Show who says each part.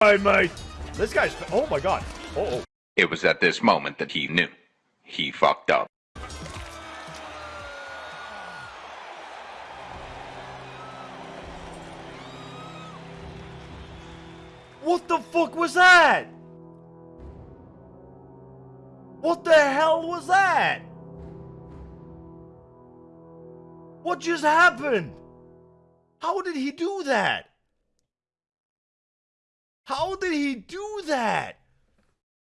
Speaker 1: Hey, mate. This guy's. Oh my god. Oh.
Speaker 2: It was at this moment that he knew. He fucked up.
Speaker 1: What the fuck was that? What the hell was that? What just happened? How did he do that? How did he do that?